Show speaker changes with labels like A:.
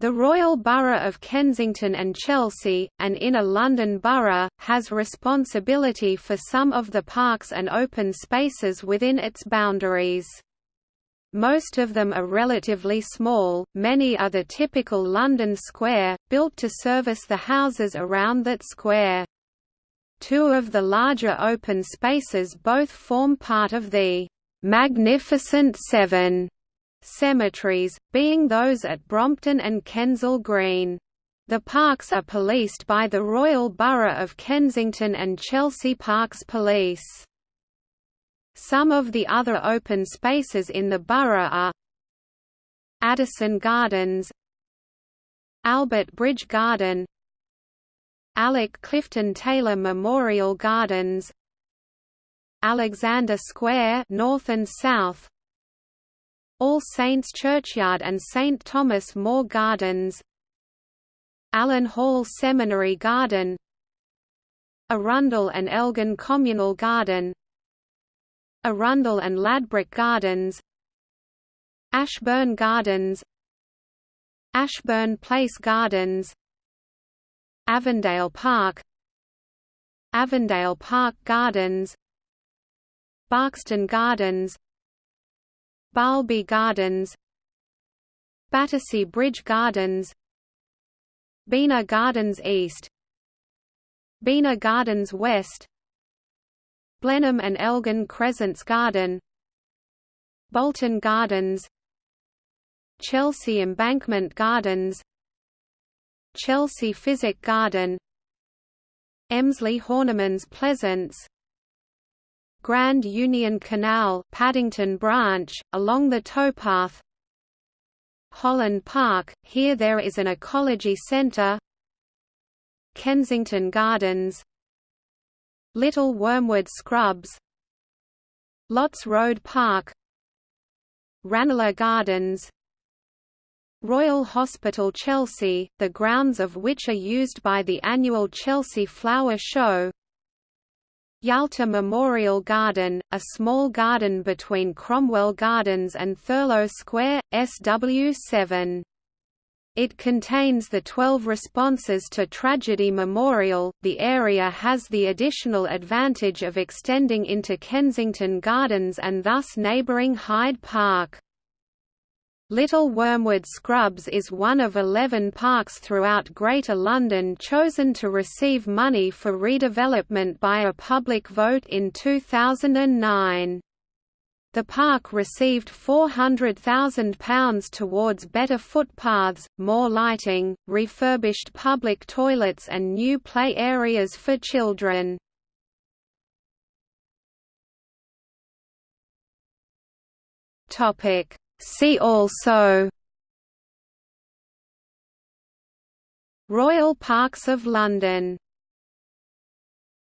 A: The Royal Borough of Kensington and Chelsea, an inner London borough, has responsibility for some of the parks and open spaces within its boundaries. Most of them are relatively small, many are the typical London square, built to service the houses around that square. Two of the larger open spaces both form part of the «Magnificent Seven cemeteries, being those at Brompton and Kensal Green. The parks are policed by the Royal Borough of Kensington and Chelsea Parks Police. Some of the other open spaces in the borough are Addison Gardens Albert Bridge Garden Alec Clifton Taylor Memorial Gardens Alexander Square North and South all Saints Churchyard and St Thomas More Gardens. Allen Hall Seminary Garden. Arundel and Elgin Communal Garden. Arundel and Ladbroke Gardens. Ashburn Gardens. Ashburn Place Gardens. Avondale Park. Avondale Park Gardens. Barkston Gardens Balby Gardens Battersea Bridge Gardens Bina Gardens East Bina Gardens West Blenheim and Elgin Crescents Garden Bolton Gardens Chelsea Embankment Gardens Chelsea Physic Garden Emslie Horniman's Pleasance Grand Union Canal Paddington Branch, along the towpath. Holland Park, here there is an ecology centre Kensington Gardens. Little Wormwood Scrubs. Lots Road Park. Ranelagh Gardens. Royal Hospital Chelsea, the grounds of which are used by the annual Chelsea Flower Show Yalta Memorial Garden, a small garden between Cromwell Gardens and Thurlow Square, SW7. It contains the 12 responses to Tragedy Memorial. The area has the additional advantage of extending into Kensington Gardens and thus neighbouring Hyde Park. Little Wormwood Scrubs is one of 11 parks throughout Greater London chosen to receive money for redevelopment by a public vote in 2009. The park received £400,000 towards better footpaths, more lighting, refurbished public toilets and new play areas for children. Topic See also Royal Parks of London